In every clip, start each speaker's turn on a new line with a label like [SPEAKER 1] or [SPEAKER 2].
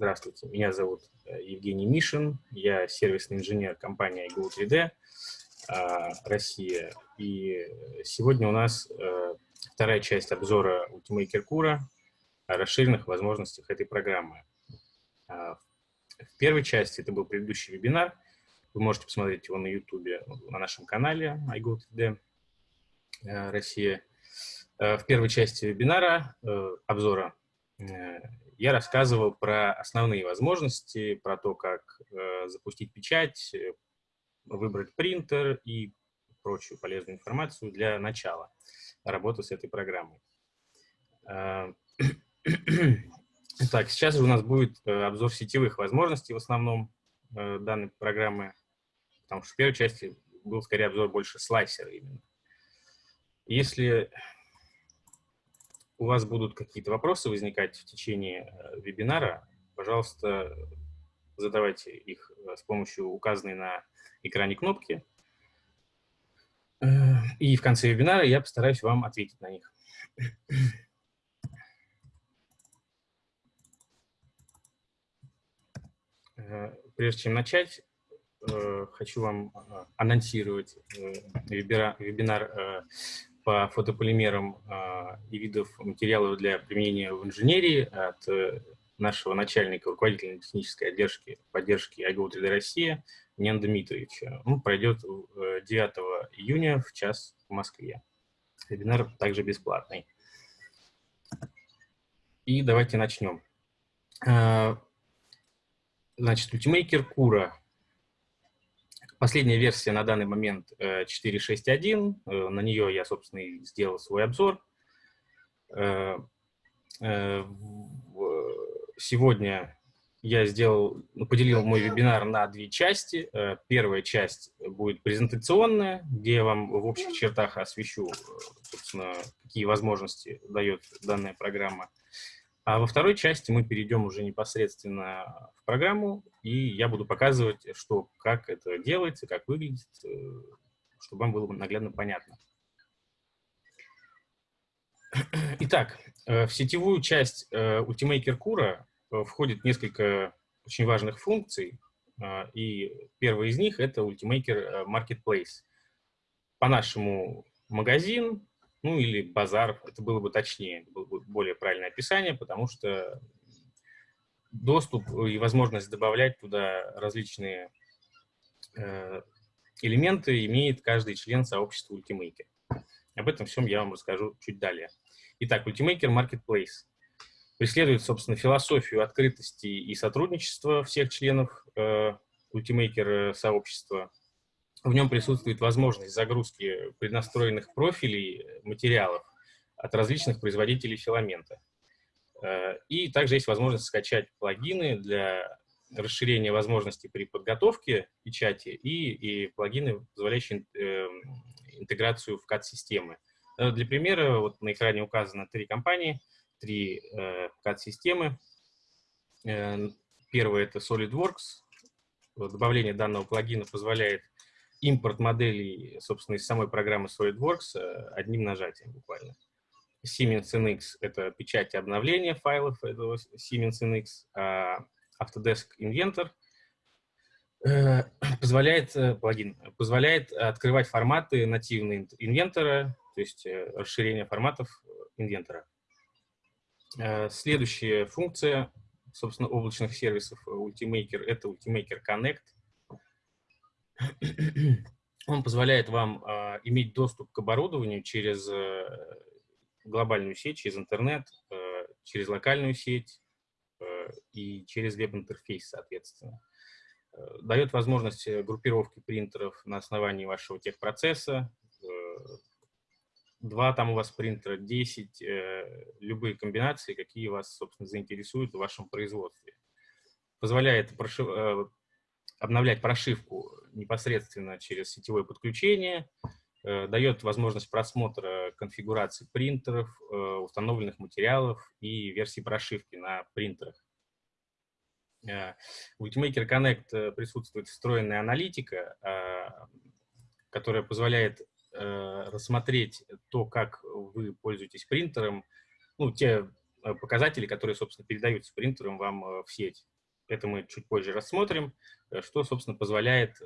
[SPEAKER 1] Здравствуйте, меня зовут э, Евгений Мишин, я сервисный инженер компании iGo3D а, Россия. И сегодня у нас э, вторая часть обзора Ultimaker Cura о расширенных возможностях этой программы. А, в первой части, это был предыдущий вебинар, вы можете посмотреть его на YouTube, на нашем канале iGo3D э, Россия. В первой части вебинара, обзора, я рассказывал про основные возможности, про то, как э, запустить печать, э, выбрать принтер и прочую полезную информацию для начала работы с этой программой. Э, так, сейчас у нас будет э, обзор сетевых возможностей в основном данной программы, потому что в первой части был скорее обзор больше слайсера именно. Если у вас будут какие-то вопросы возникать в течение э, вебинара, пожалуйста, задавайте их э, с помощью указанной на экране кнопки. Э, и в конце вебинара я постараюсь вам ответить на них. Прежде чем начать, хочу вам анонсировать вебинар по фотополимерам э, и видов материалов для применения в инженерии от э, нашего начальника руководителя технической отдержки, поддержки IGO 3D Россия Нен Дмитриевича. Он пройдет 9 июня в час в Москве. Вебинар также бесплатный. И давайте начнем. Значит, Ultimaker Кура Последняя версия на данный момент 4.6.1, э, э, на нее я, собственно, и сделал свой обзор. Э, сегодня я сделал, ну, поделил мой вебинар на две части. Первая часть будет презентационная, где я вам в общих чертах освещу, собственно, какие возможности дает данная программа. А во второй части мы перейдем уже непосредственно в программу, и я буду показывать, что, как это делается, как выглядит, э, чтобы вам было наглядно понятно. Итак, э, в сетевую часть э, Ultimaker Cura входит несколько очень важных функций, и первая из них — это Ultimaker Marketplace. По-нашему магазин, ну или базар, это было бы точнее, было бы более правильное описание, потому что доступ и возможность добавлять туда различные э, элементы имеет каждый член сообщества Ultimaker. Об этом всем я вам расскажу чуть далее. Итак, Ultimaker Marketplace преследует, собственно, философию открытости и сотрудничества всех членов э, Ultimaker сообщества, в нем присутствует возможность загрузки преднастроенных профилей материалов от различных производителей филамента. Э, и также есть возможность скачать плагины для расширения возможностей при подготовке печати и, и плагины, позволяющие э, интеграцию в CAD-системы. Э, для примера, вот на экране указано три компании, три CAD-системы. Первая — это SolidWorks. Добавление данного плагина позволяет импорт моделей, собственно, из самой программы SolidWorks э, одним нажатием буквально. Siemens NX — это печать и обновление файлов этого Siemens NX, а Autodesk Inventor э, позволяет, э, плагин, позволяет открывать форматы нативные инвентора, то есть расширение форматов инвентора. Следующая функция, собственно, облачных сервисов Ultimaker — это Ultimaker Connect — он позволяет вам э, иметь доступ к оборудованию через э, глобальную сеть, через интернет, э, через локальную сеть э, и через веб-интерфейс, соответственно. Э, дает возможность группировки принтеров на основании вашего техпроцесса. Э, два там у вас принтера, 10, э, любые комбинации, какие вас, собственно, заинтересуют в вашем производстве. Позволяет прошив, э, обновлять прошивку непосредственно через сетевое подключение, э, дает возможность просмотра конфигурации принтеров, э, установленных материалов и версий прошивки на принтерах. Э, в Ultimaker Connect присутствует встроенная аналитика, которая позволяет рассмотреть то, как вы пользуетесь принтером, ну, те показатели, которые, собственно, передаются принтером вам в сеть. Это мы чуть позже рассмотрим, что, собственно, позволяет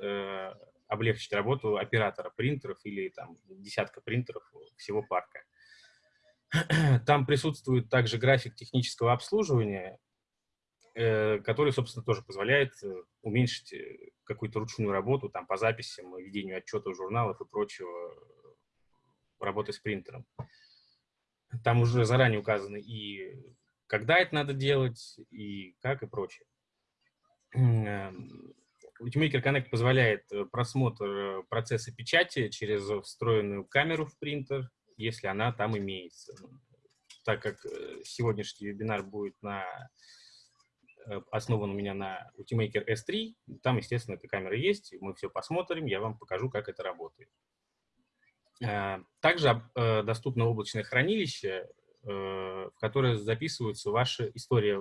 [SPEAKER 1] облегчить работу оператора принтеров или там десятка принтеров всего парка. Там присутствует также график технического обслуживания, э, который, собственно, тоже позволяет э, уменьшить э, какую-то ручную работу там, по записям, ведению отчетов, журналов и прочего работы с принтером. Там уже заранее указаны и когда это надо делать, и как, и прочее. Эм, Ultimaker Connect позволяет просмотр процесса печати через встроенную камеру в принтер, если она там имеется. Так как э, сегодняшний вебинар будет на, э, основан у меня на Ultimaker S3, там, естественно, эта камера есть, мы все посмотрим, я вам покажу, как это работает. Э, также доступно облачное хранилище, в которое записываются ваши истории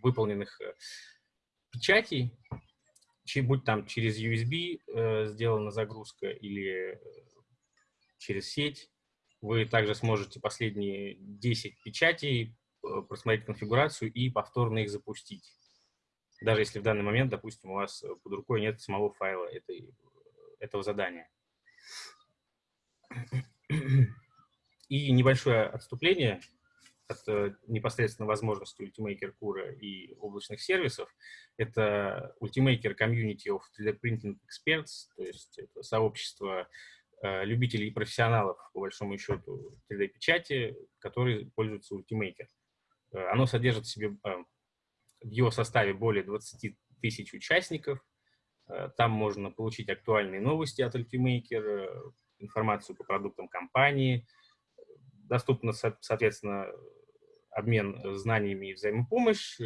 [SPEAKER 1] выполненных печатей, будь там через USB сделана загрузка или через сеть. Вы также сможете последние 10 печатей э, просмотреть конфигурацию и повторно их запустить. Даже если в данный момент, допустим, у вас под рукой нет самого файла этой, этого задания. И небольшое отступление от непосредственно возможности Ultimaker Cura и облачных сервисов. Это Ultimaker Community of 3D Printing Experts, то есть это сообщество Э, любителей и профессионалов, по большому счету, 3D-печати, которые пользуются Ultimaker. Э, оно содержит в себе э, в его составе более 20 тысяч участников. Там можно получить актуальные новости от Ultimaker, информацию по продуктам компании. Доступно, соответственно, обмен знаниями и взаимопомощь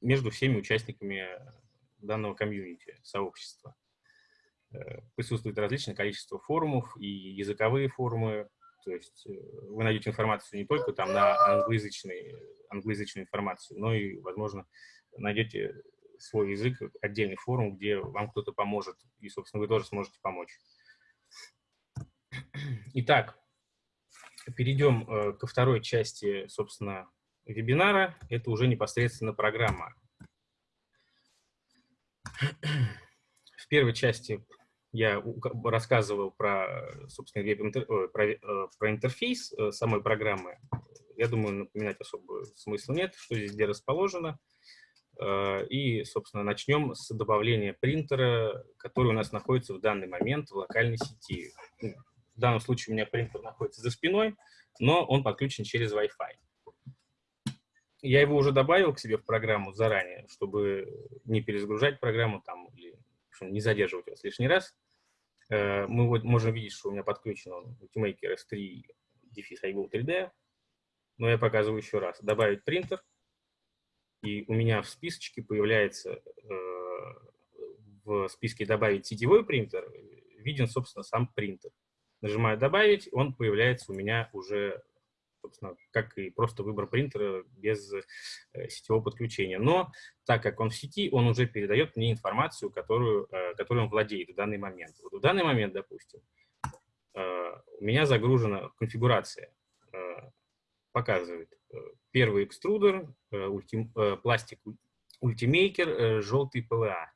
[SPEAKER 1] между всеми участниками данного комьюнити, сообщества. Э, присутствует различное количество форумов и языковые форумы. То есть э, вы найдете информацию не только там на англоязычной, англоязычную информацию, но и, возможно, найдете свой язык, отдельный форум, где вам кто-то поможет, и, собственно, вы тоже сможете помочь. Итак, перейдем э, ко второй части, собственно, вебинара. Это уже непосредственно программа. В первой части я рассказывал про, собственно, про, э, про интерфейс э, самой программы. Я думаю, напоминать особо смысла нет, что здесь где расположено. Э, и, собственно, начнем с добавления принтера, который у нас находится в данный момент в локальной сети. В данном случае у меня принтер находится за спиной, но он подключен через Wi-Fi. Я его уже добавил к себе в программу заранее, чтобы не перезагружать программу там или не задерживать вас лишний раз. Э, мы вот можем видеть, что у меня подключен Ultimaker S3 дефис iGo 3D. Но я показываю еще раз. Добавить принтер. И у меня в списочке появляется э, в списке «Добавить сетевой принтер» виден, собственно, сам принтер. Нажимаю «Добавить», он появляется у меня уже собственно, как и просто выбор принтера без э, сетевого подключения. Но так как он в сети, он уже передает мне информацию, которую, э, которую он владеет в данный момент. Вот в данный момент, допустим, э, у меня загружена конфигурация, показывает первый экструдер, ультим, пластик Ultimaker, желтый PLA,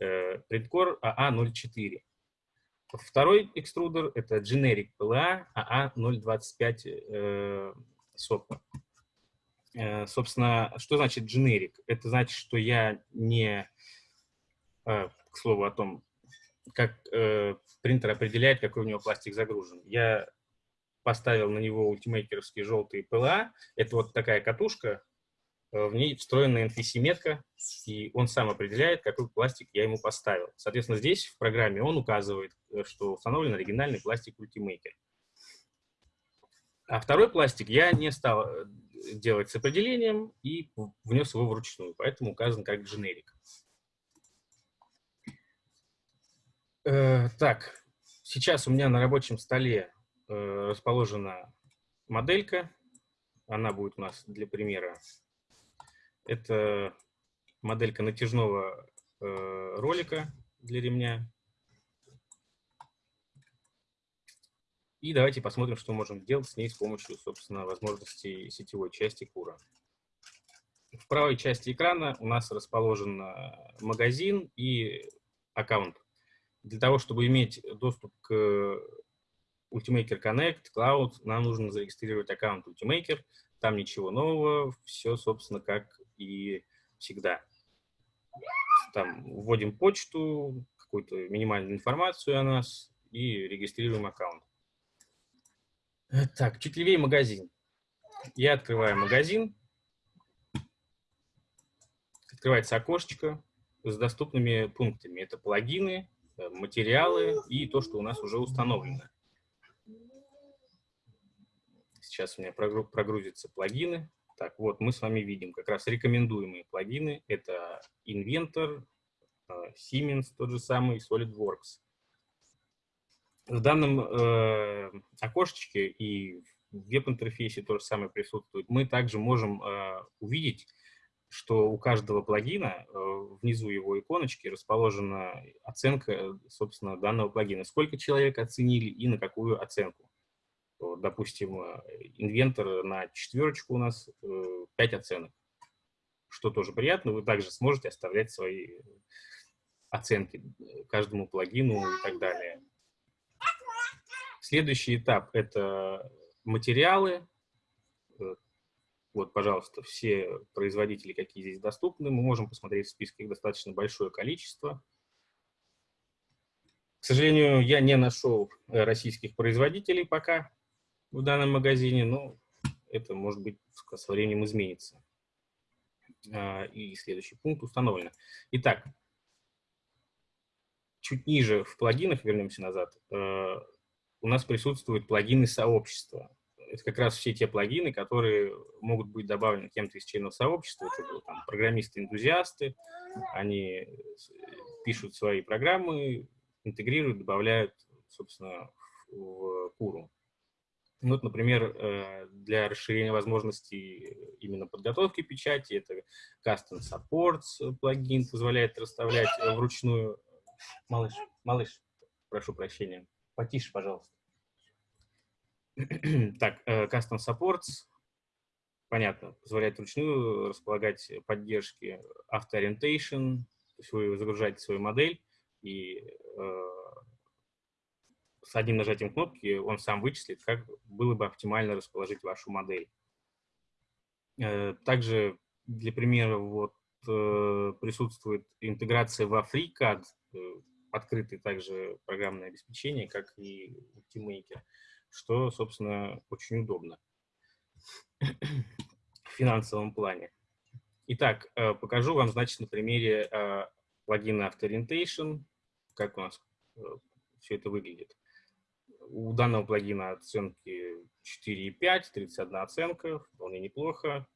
[SPEAKER 1] Printcore AA04. Второй экструдер – это Generic PLA AA025 э, сопка. Э, собственно, что значит generic? Это значит, что я не, э, к слову о том, как э, принтер определяет, какой у него пластик загружен. Я поставил на него ультимейкеровский желтый PLA. Это вот такая катушка, в ней встроена NFC-метка, и он сам определяет, какой пластик я ему поставил. Соответственно, здесь в программе он указывает, э, что установлен оригинальный пластик Ultimaker. А второй пластик я не стал э, делать с определением и внес его вручную, поэтому указан как дженерик. Э, так, сейчас у меня на рабочем столе э, расположена моделька. Она будет у нас для примера это моделька натяжного э, ролика для ремня. И давайте посмотрим, что можем делать с ней с помощью, собственно, возможностей сетевой части Кура. В правой части экрана у нас расположен магазин и аккаунт. Для того, чтобы иметь доступ к Ultimaker Connect, Cloud, нам нужно зарегистрировать аккаунт Ultimaker. Там ничего нового, все, собственно, как и всегда. Там вводим почту, какую-то минимальную информацию о нас и регистрируем аккаунт. Так, чуть левее магазин. Я открываю магазин. Открывается окошечко с доступными пунктами. Это плагины, э, материалы и то, что у нас уже установлено. Сейчас у меня прогрузятся плагины. Так, вот мы с вами видим как раз рекомендуемые плагины. Это Inventor, э, Siemens, тот же самый, SolidWorks. В данном э, окошечке и в веб-интерфейсе то же самое присутствует. Мы также можем э, увидеть, что у каждого плагина э, внизу его иконочки расположена оценка, собственно, данного плагина. Сколько человек оценили и на какую оценку допустим, э, инвентор на четверочку у нас 5 э, оценок, что тоже приятно. Вы также сможете оставлять свои оценки каждому плагину и так далее. Следующий этап – это материалы. Э, вот, пожалуйста, все производители, какие здесь доступны. Мы можем посмотреть в списке, их достаточно большое количество. К сожалению, я не нашел российских производителей пока в данном магазине, но это, может быть, со временем изменится. А, и следующий пункт установлено. Итак, чуть ниже в плагинах, вернемся назад, э, у нас присутствуют плагины сообщества. Это как раз все те плагины, которые могут быть добавлены кем-то из членов сообщества. Это там, программисты-энтузиасты, они пишут свои программы, интегрируют, добавляют, собственно, в Куру. Ну, например, э, для расширения возможностей именно подготовки печати, это Custom Supports плагин позволяет расставлять вручную. Малыш, малыш, прошу прощения, потише, пожалуйста. Так, э, Custom Supports, понятно, позволяет вручную располагать поддержки автоориентейшн, то есть вы загружаете свою модель и э, с одним нажатием кнопки он сам вычислит, как было бы оптимально расположить вашу модель. Э, также, для примера, вот, э, присутствует интеграция во FreeCAD, э, открытое также программное обеспечение, как и Ultimaker, что, собственно, очень удобно в финансовом плане. Итак, покажу вам, значит, на примере плагина Auto как у нас все это выглядит. У данного плагина оценки 4,5, 31 оценка, вполне неплохо.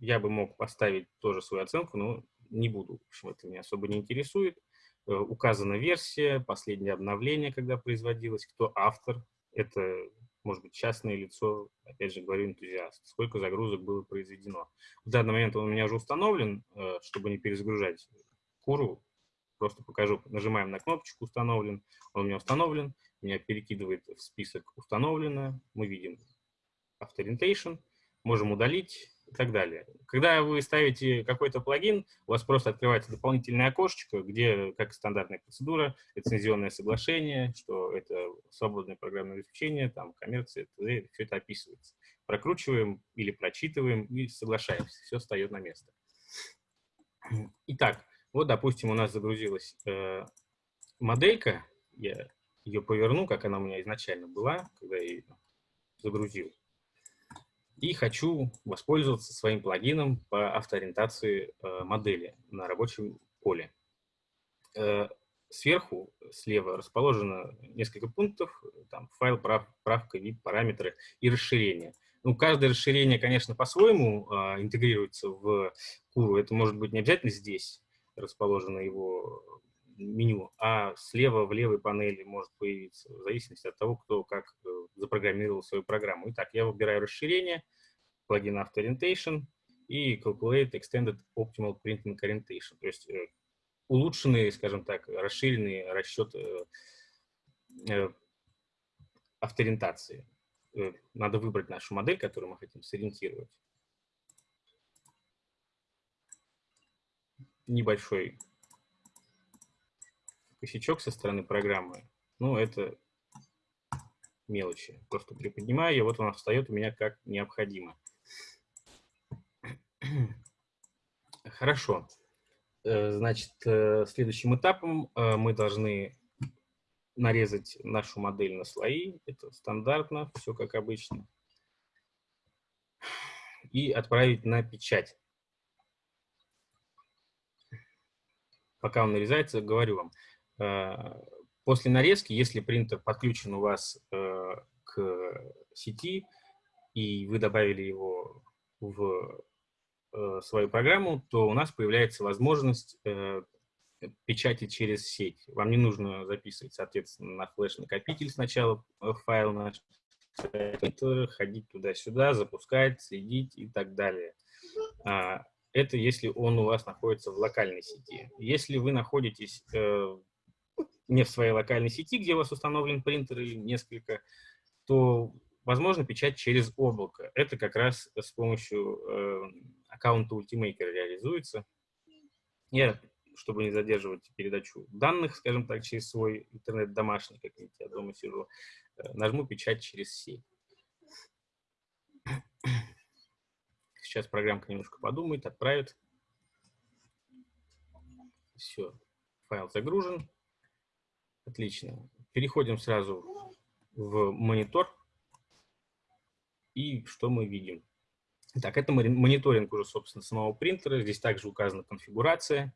[SPEAKER 1] Я бы мог поставить тоже свою оценку, но не буду. В общем, это меня особо не интересует. Э, указана версия, последнее обновление, когда производилось, кто автор. Это, может быть, частное лицо, опять же говорю, энтузиаст. Сколько загрузок было произведено. В данный момент он у меня уже установлен, э, чтобы не перезагружать куру. Просто покажу. Нажимаем на кнопочку «Установлен». Он у меня установлен меня перекидывает в список установлено, мы видим Authorientation, можем удалить и так далее. Когда вы ставите какой-то плагин, у вас просто открывается дополнительное окошечко, где, как стандартная процедура, лицензионное соглашение, что это свободное программное обеспечение, там, коммерция, все это описывается. Прокручиваем или прочитываем и соглашаемся, все встает на место. Итак, вот, допустим, у нас загрузилась э, моделька, я ее поверну, как она у меня изначально была, когда я ее загрузил. И хочу воспользоваться своим плагином по автоориентации э, модели на рабочем поле. Э, сверху, слева, расположено несколько пунктов, там файл, прав, правка, вид, параметры и расширение. Ну, каждое расширение, конечно, по-своему э, интегрируется в куру. Это может быть не обязательно здесь расположено его меню, а слева в левой панели может появиться, в зависимости от того, кто как э, запрограммировал свою программу. Итак, я выбираю расширение, плагин Auto Orientation и Calculate Extended Optimal Printing Orientation, то есть э, улучшенные, скажем так, расширенные расчеты э, автоориентации. Надо выбрать нашу модель, которую мы хотим сориентировать. небольшой косячок со стороны программы. Ну, это мелочи. Просто приподнимаю, и вот он встает у меня как необходимо. Хорошо. Э, значит, э, следующим этапом э, мы должны нарезать нашу модель на слои. Это стандартно, все как обычно. И отправить на печать. Пока он нарезается, говорю вам. После нарезки, если принтер подключен у вас к сети, и вы добавили его в э, свою программу, то у нас появляется возможность э, печати через сеть. Вам не нужно записывать, соответственно, на флеш-накопитель сначала э, файл наш, ходить туда-сюда, запускать, следить и так далее. А, это если он у вас находится в локальной сети. Если вы находитесь э, не в своей локальной сети, где у вас установлен принтер или несколько, то возможно печать через облако. Это как раз с помощью э, аккаунта Ultimaker реализуется. Я, чтобы не задерживать передачу данных, скажем так, через свой интернет домашний, как я дома сижу, э, нажму печать через сеть. Сейчас программка немножко подумает, отправит. Все, файл загружен. Отлично. Переходим сразу в монитор. И что мы видим? Так, это мониторинг уже, собственно, самого принтера. Здесь также указана конфигурация,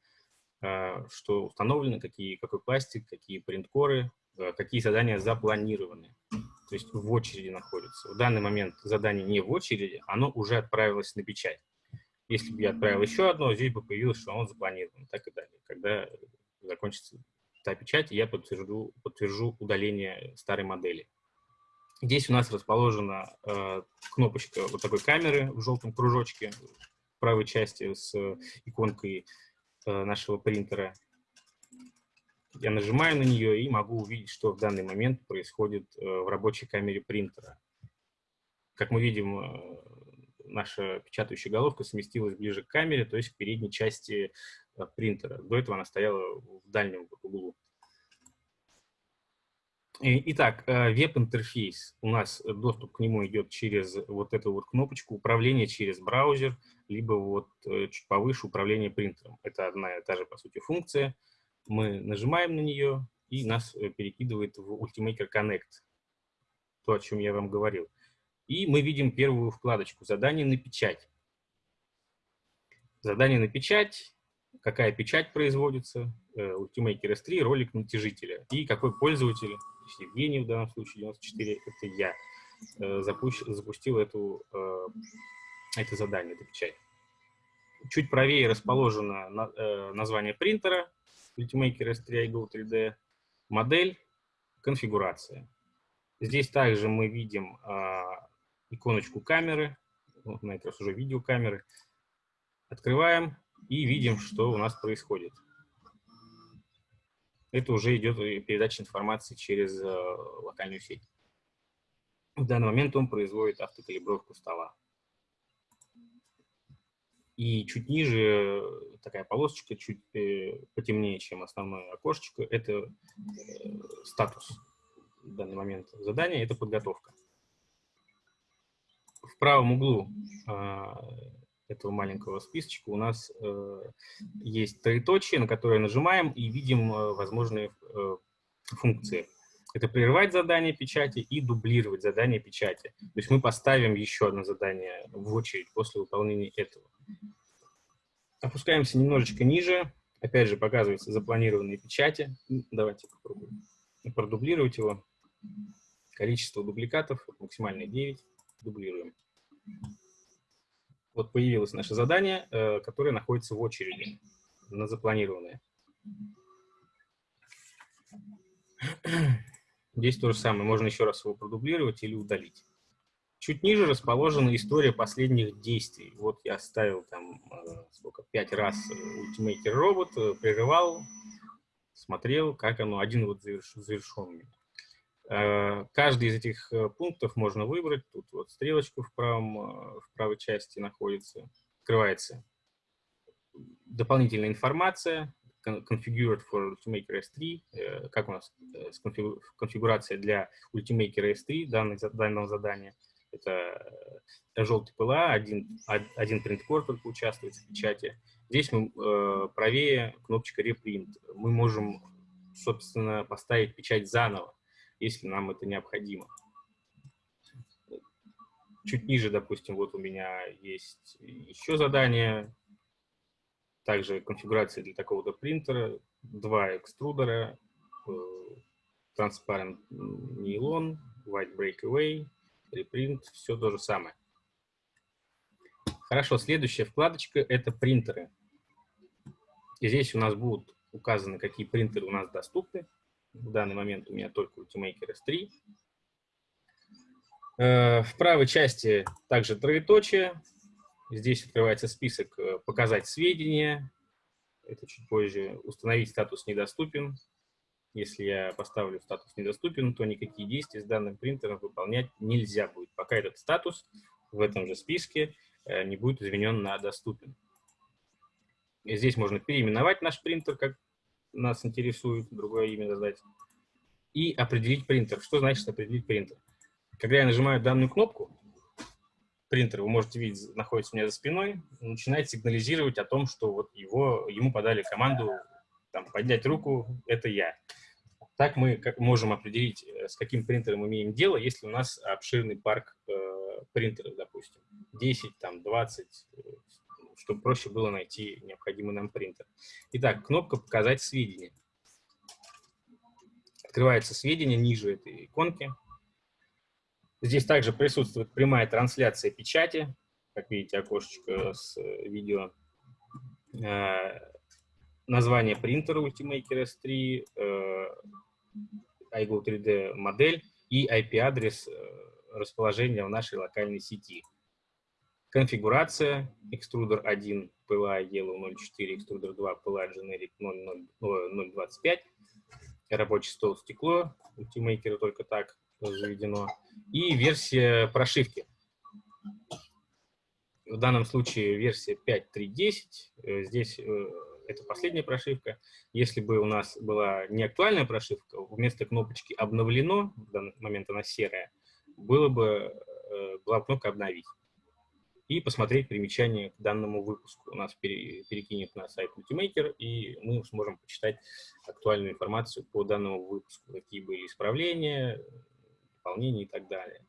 [SPEAKER 1] а, что установлено, какие, какой пластик, какие принткоры, а, какие задания запланированы. То есть в очереди находятся. В данный момент задание не в очереди, оно уже отправилось на печать. Если бы я отправил еще одно, здесь бы появилось, что оно запланировано, так и далее. Когда закончится та печать, я подтвержу, подтвержу удаление старой модели. Здесь у нас расположена э, кнопочка вот такой камеры в желтом кружочке в правой части с иконкой э, нашего принтера. Я нажимаю на нее и могу увидеть, что в данный момент происходит э, в рабочей камере принтера. Как мы видим, э, наша печатающая головка сместилась ближе к камере, то есть к передней части принтера. До этого она стояла в дальнем углу. Итак, э, веб-интерфейс. У нас доступ к нему идет через вот эту вот кнопочку управления через браузер, либо вот э, чуть повыше управление принтером. Это одна и та же, по сути, функция. Мы нажимаем на нее, и нас э, перекидывает в Ultimaker Connect, то, о чем я вам говорил. И мы видим первую вкладочку «Задание на печать». Задание на печать, какая печать производится, Ultimaker S3, ролик натяжителя и какой пользователь Евгений в данном случае, 94, это я, э, запущ, запустил эту, э, это задание, эту печать. Чуть правее расположено на, э, название принтера, Ultimaker S3 iGo 3D, модель, конфигурация. Здесь также мы видим иконочку камеры, на этот раз уже видеокамеры. Открываем и видим, что у нас происходит это уже идет передача информации через э, локальную сеть. В данный момент он производит автокалибровку стола. И чуть ниже э, такая полосочка, чуть э, потемнее, чем основное окошечко, это статус в данный момент задания, это подготовка. В правом углу этого маленького списочка у нас э, есть троеточие, на которое нажимаем и видим э, возможные э, функции. Это прерывать задание печати и дублировать задание печати. То есть мы поставим еще одно задание в очередь после выполнения этого. Опускаемся немножечко ниже. Опять же показываются запланированные печати. Давайте попробуем продублировать его. Количество дубликатов максимально 9. Дублируем вот появилось наше задание, э, которое находится в очереди на запланированное. Здесь то же самое, можно еще раз его продублировать или удалить. Чуть ниже расположена история последних действий. Вот я ставил там э, сколько, пять раз робот, э, прерывал, смотрел, как оно, один вот завершен. Э, каждый из этих э, пунктов можно выбрать. Тут вот стрелочка в, правом, э, в правой части находится, открывается дополнительная информация, configured for Ultimaker S3, э, как у нас э, конфигурация для Ultimaker S3 данных, данного задания. Это желтый ПЛА, один, один принткор только участвует в печати. Здесь мы правее кнопочка Reprint. Мы можем, собственно, поставить печать заново, если нам это необходимо. Чуть ниже, допустим, вот у меня есть еще задание, также конфигурация для такого-то принтера, два экструдера, э, transparent нейлон, white breakaway, reprint, все то же самое. Хорошо, следующая вкладочка – это принтеры. И здесь у нас будут указаны, какие принтеры у нас доступны. В данный момент у меня только Ultimaker S3. Э, в правой части также троеточие. Здесь открывается список э, «Показать сведения». Это чуть позже. «Установить статус недоступен». Если я поставлю статус недоступен, то никакие действия с данным принтером выполнять нельзя будет, пока этот статус в этом же списке э, не будет изменен на доступен. И здесь можно переименовать наш принтер, как нас интересует, другое имя задать, и определить принтер. Что значит определить принтер? Когда я нажимаю данную кнопку, принтер, вы можете видеть, находится у меня за спиной, начинает сигнализировать о том, что вот его, ему подали команду там, поднять руку, это я. Так мы можем определить, э, с каким принтером имеем дело, если у нас обширный парк э, принтеров, допустим, 10, там, 20, э, чтобы проще было найти необходимый нам принтер. Итак, кнопка «Показать сведения». Открывается сведения ниже этой иконки. Здесь также присутствует прямая трансляция печати. Как видите, окошечко с э, видео. Э, название принтера Ultimaker S3, э, iGo 3D модель и IP-адрес расположения в нашей локальной сети. Конфигурация, экструдер 1 PLA Yellow 04, экструдер 2 PLA Generic 025, рабочий стол стекло, Ultimaker только так заведено, и версия прошивки. В данном случае версия 5.3.10, э, здесь э, это последняя прошивка. Если бы у нас была не актуальная прошивка, вместо кнопочки «Обновлено», в данный момент она серая, было бы, э, была бы кнопка «Обновить». И посмотреть примечание к данному выпуску. У нас перекинет на сайт Multimaker, и мы сможем почитать актуальную информацию по данному выпуску, какие были исправления, дополнений и так далее.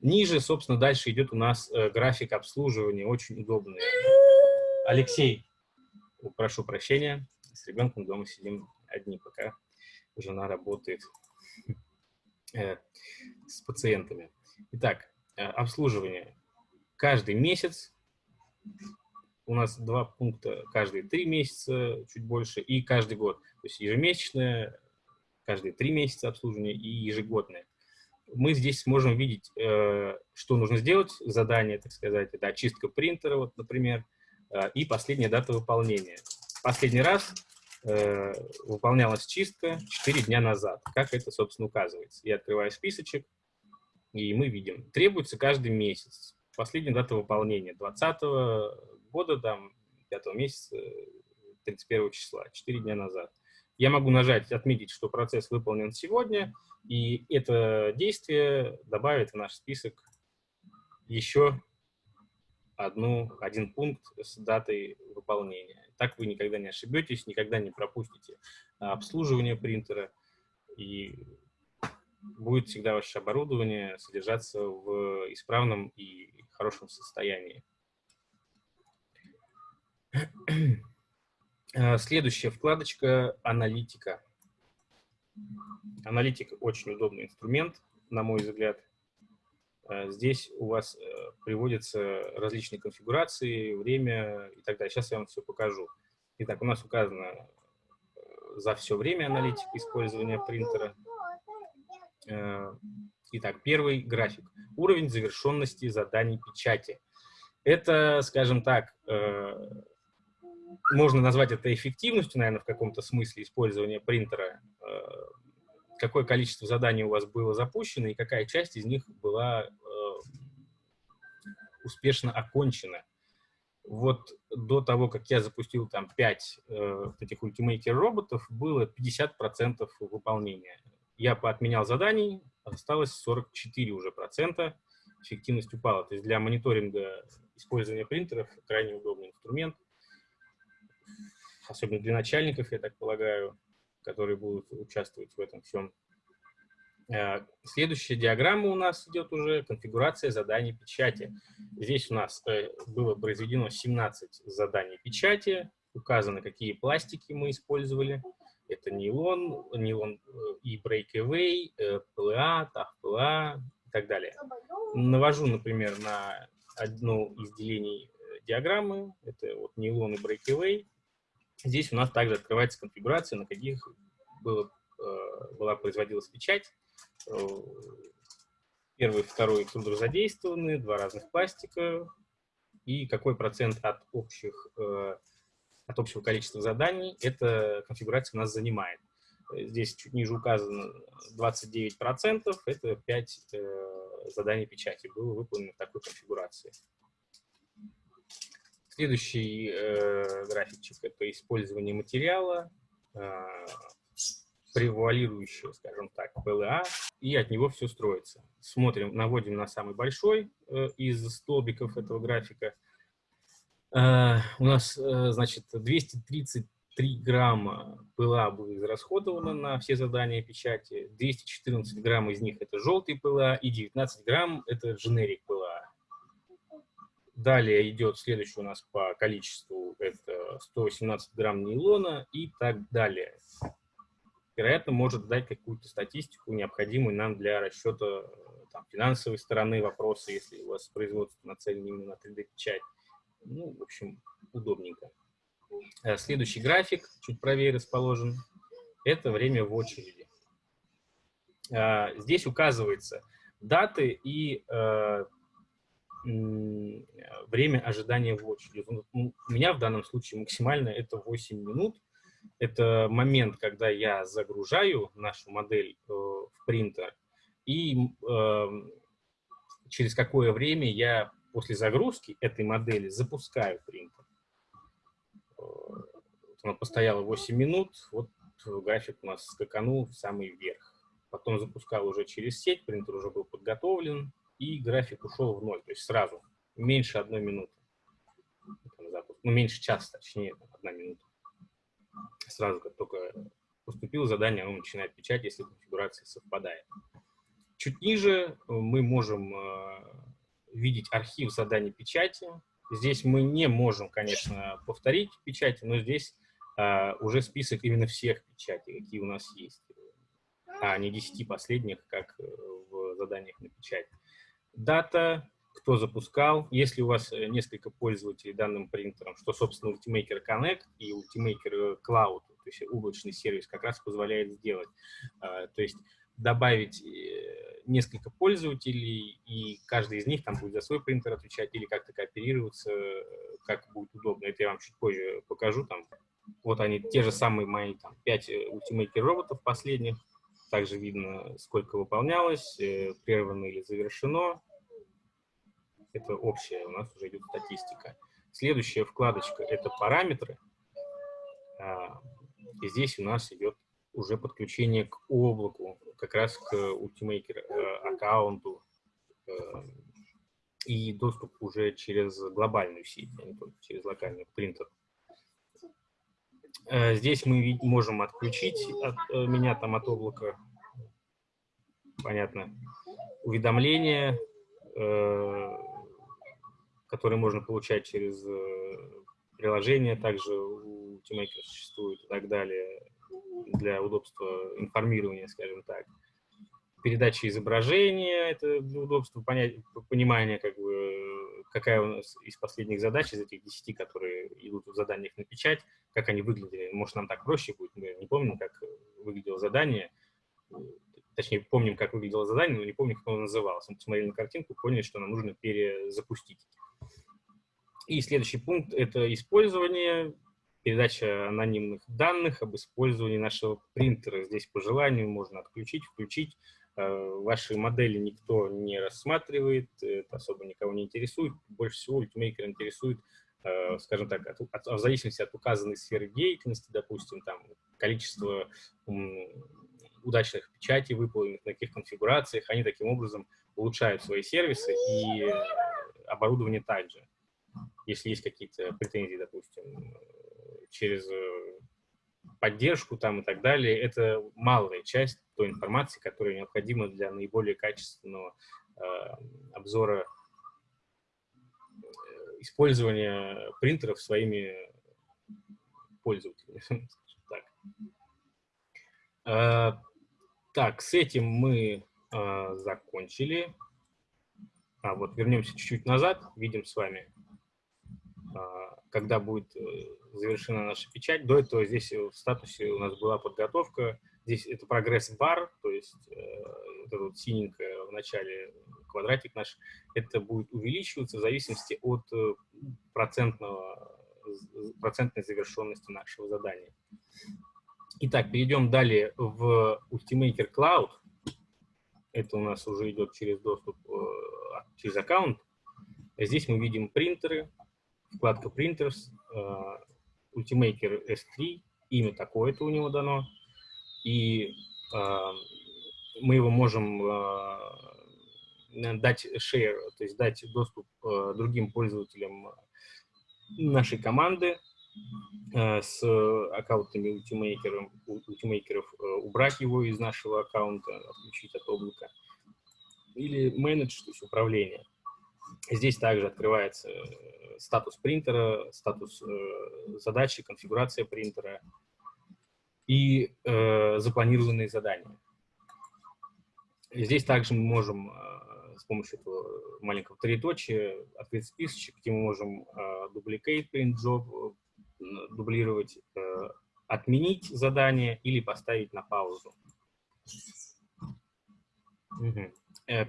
[SPEAKER 1] Ниже, собственно, дальше идет у нас э, график обслуживания, очень удобный. Алексей, прошу прощения, с ребенком дома сидим одни, пока жена работает э, с пациентами. Итак, э, обслуживание. Каждый месяц у нас два пункта, каждые три месяца, чуть больше, и каждый год. То есть ежемесячное, каждые три месяца обслуживание и ежегодное мы здесь сможем видеть, э, что нужно сделать, задание, так сказать, это очистка принтера, вот, например, э, и последняя дата выполнения. Последний раз э, выполнялась чистка 4 дня назад, как это, собственно, указывается. Я открываю списочек, и мы видим, требуется каждый месяц. Последняя дата выполнения 2020 года, там, 5 месяца, 31 числа, 4 дня назад. Я могу нажать, отметить, что процесс выполнен сегодня, и это действие добавит в наш список еще одну, один пункт с датой выполнения. Так вы никогда не ошибетесь, никогда не пропустите обслуживание принтера, и будет всегда ваше оборудование содержаться в исправном и хорошем состоянии. Следующая вкладочка «Аналитика». Аналитик очень удобный инструмент, на мой взгляд. Э, здесь у вас э, приводятся различные конфигурации, время и так далее. Сейчас я вам все покажу. Итак, у нас указано э, за все время аналитика использования принтера. Итак, первый график. Уровень завершенности заданий печати. Это, скажем так, можно назвать это эффективностью, наверное, в каком-то смысле использования принтера какое количество заданий у вас было запущено и какая часть из них была э, успешно окончена. Вот до того, как я запустил там 5 э, этих ультимейкер роботов, было 50% выполнения. Я поотменял заданий, осталось 44 уже процента, эффективность упала. То есть для мониторинга использования принтеров крайне удобный инструмент, особенно для начальников, я так полагаю, которые будут участвовать в этом всем. Э, следующая диаграмма у нас идет уже конфигурация заданий печати. Здесь у нас э, было произведено 17 заданий печати, указано, какие пластики мы использовали. Это нейлон, нейлон э, и breakaway, PLA, TAF PLA и так далее. Навожу, например, на одно из делений диаграммы. Это вот нейлон и breakaway. Здесь у нас также открывается конфигурация, на каких было, была производилась печать Э, первый, второй экструдер задействованы, два разных пластика, и какой процент от, общих, э, от общего количества заданий эта конфигурация у нас занимает. Здесь чуть ниже указано 29%, это 5 э, заданий печати было выполнено в такой конфигурации. Следующий э, графичек – это использование материала, э, превуалирующее, скажем так, ПЛА, и от него все строится. Смотрим, наводим на самый большой э, из столбиков этого графика. Э, у нас, э, значит, 233 грамма ПЛА было израсходовано на все задания печати, 214 грамм из них это желтый ПЛА, и 19 грамм это дженерик ПЛА. Далее идет следующий у нас по количеству, это 118 грамм нейлона и так далее вероятно, может дать какую-то статистику, необходимую нам для расчета э, там, финансовой стороны вопроса, если у вас производство нацелено именно на 3D-печать. Ну, в общем, удобненько. Э, следующий график, чуть правее расположен, это время в очереди. Э, здесь указывается даты и время ожидания в очереди. У меня в данном случае максимально это 8 минут, это момент, когда я загружаю нашу модель э, в принтер, и э, через какое время я после загрузки этой модели запускаю принтер. Э, она постояла 8 минут, вот график у нас скаканул в самый верх. Потом запускал уже через сеть, принтер уже был подготовлен, и график ушел в ноль, то есть сразу, меньше одной минуты. Ну, меньше часа, точнее, одна минута сразу, как только поступило задание, оно начинает печать, если конфигурация совпадает. Чуть ниже мы можем э, видеть архив заданий печати. Здесь мы не можем, конечно, повторить печати, но здесь э, уже список именно всех печатей, какие у нас есть, а не 10 последних, как в заданиях на печать. Дата, кто запускал. Если у вас э, несколько пользователей данным принтером, что, собственно, Ultimaker Connect и Ultimaker Cloud, то есть облачный сервис, как раз позволяет сделать. А, то есть добавить э, несколько пользователей, и каждый из них там будет за свой принтер отвечать или как-то кооперироваться, э, как будет удобно. Это я вам чуть позже покажу. Там, вот они, те же самые мои там, 5 Ultimaker роботов последних. Также видно, сколько выполнялось, прервано или завершено это общая, у нас уже идет статистика. Следующая вкладочка – это параметры. А, и здесь у нас идет уже подключение к облаку, как раз к Ultimaker э, аккаунту э, и доступ уже через глобальную сеть, а не только через локальный принтер. Э, здесь мы можем отключить от, меня там от облака, понятно, уведомления, которые можно получать через приложение, также у TeamMaker существует и так далее, для удобства информирования, скажем так. Передача изображения, это для удобства понять, понимания, как бы, какая у нас из последних задач, из этих 10, которые идут в заданиях на печать, как они выглядели. Может, нам так проще будет, мы не помним, как выглядело задание, точнее, помним, как выглядело задание, но не помним, как оно называлось. Мы посмотрели на картинку, поняли, что нам нужно перезапустить. И следующий пункт – это использование, передача анонимных данных об использовании нашего принтера. Здесь по желанию можно отключить, включить. Э, ваши модели никто не рассматривает, это особо никого не интересует. Больше всего Ultimaker интересует э, скажем так, от, от, в зависимости от указанной сферы деятельности, допустим, там количество удачных печатей выполненных, на каких конфигурациях, они таким образом улучшают свои сервисы и оборудование также. Если есть какие-то претензии, допустим, через поддержку там и так далее, это малая часть той информации, которая необходима для наиболее качественного э, обзора э, использования принтеров своими пользователями. так. Э, так, с этим мы э, закончили. А вот вернемся чуть-чуть назад, видим с вами, э, когда будет э, завершена наша печать. До этого здесь в статусе у нас была подготовка. Здесь это прогресс-бар, то есть э, это вот синенькое в начале квадратик наш, это будет увеличиваться в зависимости от э, процентного, процентной завершенности нашего задания. Итак, перейдем далее в Ultimaker Cloud. Это у нас уже идет через доступ, э, через аккаунт. Здесь мы видим принтеры, вкладка Printers, э, Ultimaker S3, имя такое-то у него дано, и э, мы его можем э, дать share, то есть дать доступ другим пользователям нашей команды с аккаунтами Ultimaker, Ultimaker, убрать его из нашего аккаунта, отключить от облака, или менедж, то есть управление. Здесь также открывается э, статус принтера, статус э, задачи, конфигурация принтера и э, запланированные задания. Здесь также мы можем э, с помощью этого маленького троеточия открыть списочек, где мы можем э, duplicate print job, э, дублировать, э, отменить задание или поставить на паузу. Угу.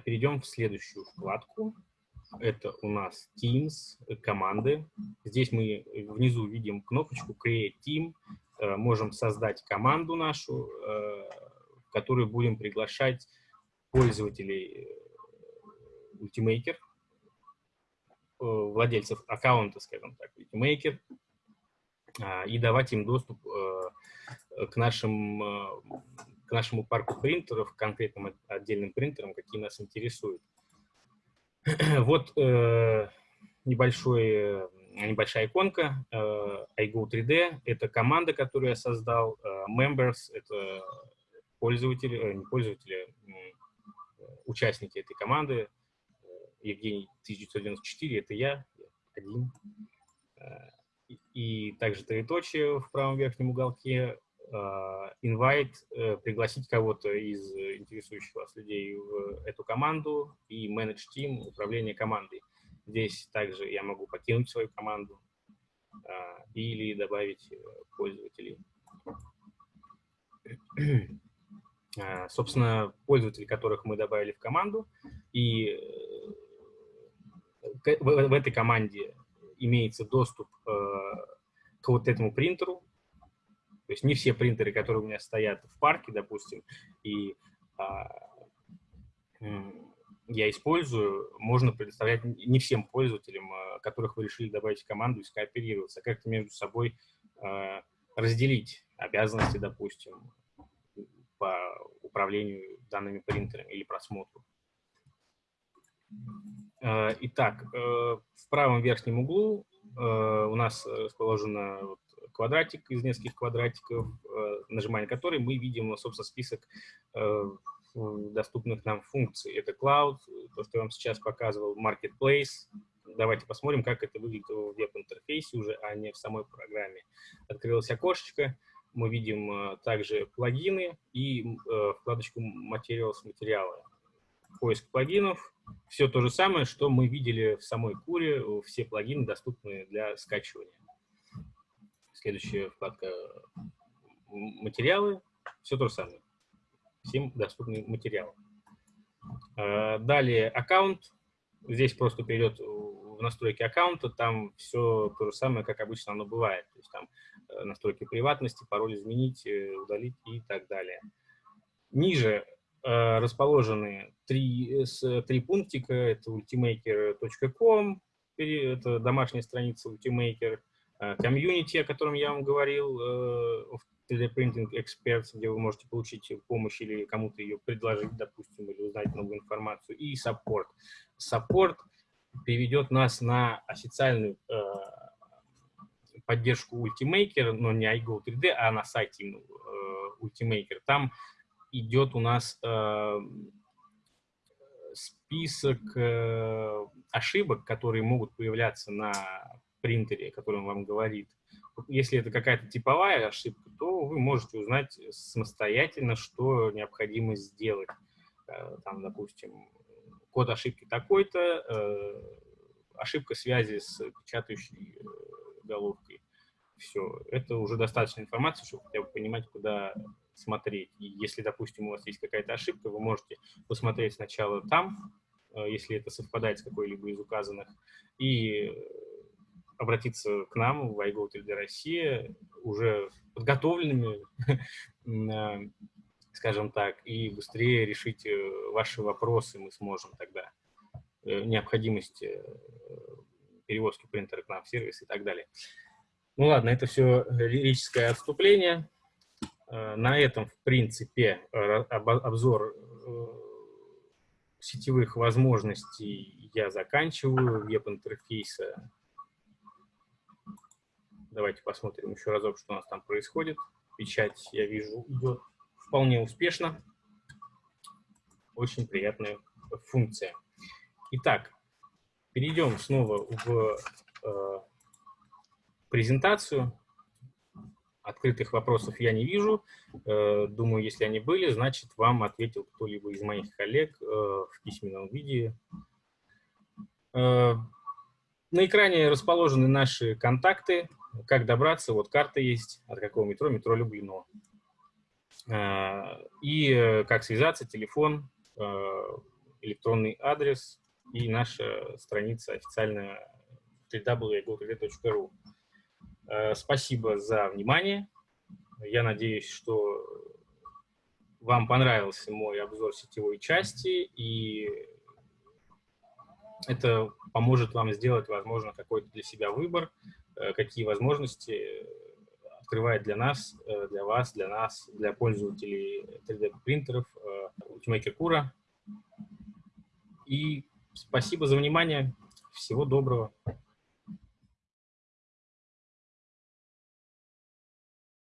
[SPEAKER 1] Перейдем в следующую вкладку это у нас Teams, э, команды. Здесь мы внизу видим кнопочку Create Team. Э, можем создать команду нашу, э, в которую будем приглашать пользователей Ultimaker, владельцев аккаунта, скажем так, Ultimaker, и давать им доступ к, нашим, к нашему парку принтеров, конкретным отдельным принтерам, какие нас интересуют. Вот э, э, небольшая иконка э, iGo 3D. Это команда, которую я создал. Э, members — это пользователи, э, не пользователи, э, участники этой команды. Э, Евгений 1994 — это я, один. Э, и также троеточие в правом верхнем уголке. Invite, э, пригласить кого-то из интересующих вас людей в эту команду и manage team, управление командой. Здесь также я могу покинуть свою команду а, или добавить э, пользователей. Собственно, пользователи, которых мы добавили в команду, и э, в этой команде имеется доступ к вот этому принтеру, то есть не все принтеры, которые у меня стоят в парке, допустим, и а, я использую, можно предоставлять не всем пользователям, а, которых вы решили добавить в команду и скооперироваться, а как-то между собой а, разделить обязанности, допустим, по управлению данными принтерами или просмотру. А, итак, э, в правом верхнем углу э, у нас расположена квадратик из нескольких квадратиков, э, нажимая на который мы видим, собственно, список э, доступных нам функций. Это Cloud, то, что я вам сейчас показывал, Marketplace. Давайте посмотрим, как это выглядит в веб-интерфейсе уже, а не в самой программе. Открылось окошечко. Мы видим э, также плагины и вкладочку Materials, материалы. Поиск плагинов. Все то же самое, что мы видели в самой куре. Все плагины доступны для скачивания. Следующая вкладка «Материалы». Все то же самое. Всем доступны материалы. А, далее аккаунт. Здесь просто перейдет в настройки аккаунта. Там все то же самое, как обычно оно бывает. То есть там э, настройки приватности, пароль изменить, э, удалить и так далее. Ниже э, расположены три, три пунктика. Это ultimaker.com, это домашняя страница Ultimaker, комьюнити, о котором я вам говорил, 3D Printing Experts, где вы можете получить помощь или кому-то ее предложить, допустим, или узнать новую информацию, и Support. Support переведет нас на официальную э, поддержку Ultimaker, но не iGo 3D, а на сайте э, Ultimaker. Там идет у нас э, список ошибок, которые могут появляться на принтере, который он вам говорит. Если это какая-то типовая ошибка, то вы можете узнать самостоятельно, что необходимо сделать. Э, там, допустим, код ошибки такой-то, э, ошибка связи с печатающей э, головкой. Все, это уже достаточно информации, чтобы хотя бы понимать, куда смотреть. И если, допустим, у вас есть какая-то ошибка, вы можете посмотреть сначала там, если это совпадает с какой-либо из указанных, и обратиться к нам в iGo 3D Россия уже подготовленными, э, скажем так, и быстрее решить э, ваши вопросы мы сможем тогда. Э, необходимость перевозки принтера к нам в сервис и так далее. Ну ладно, это все лирическое отступление. На этом, в принципе, обзор сетевых возможностей я заканчиваю, веб-интерфейса Давайте посмотрим еще разок, что у нас там происходит. Печать, я вижу, идет вполне успешно. Очень приятная функция. Итак, перейдем снова в э, презентацию. Открытых вопросов я не вижу. Э, думаю, если они были, значит, вам ответил кто-либо из моих коллег э, в письменном виде. Э, на экране расположены наши контакты. Как добраться? Вот карта есть. От какого метро? Метро Люблино. А, и э, как связаться? Телефон, э, электронный адрес и наша страница официальная www.go3d.ru. Э, спасибо за внимание. Я надеюсь, что вам понравился мой обзор сетевой части, и это поможет вам сделать, возможно, какой-то для себя выбор, какие возможности открывает для нас, э, для вас, для нас, для пользователей 3D-принтеров э, Ultimaker Cura. И спасибо за внимание. Всего доброго.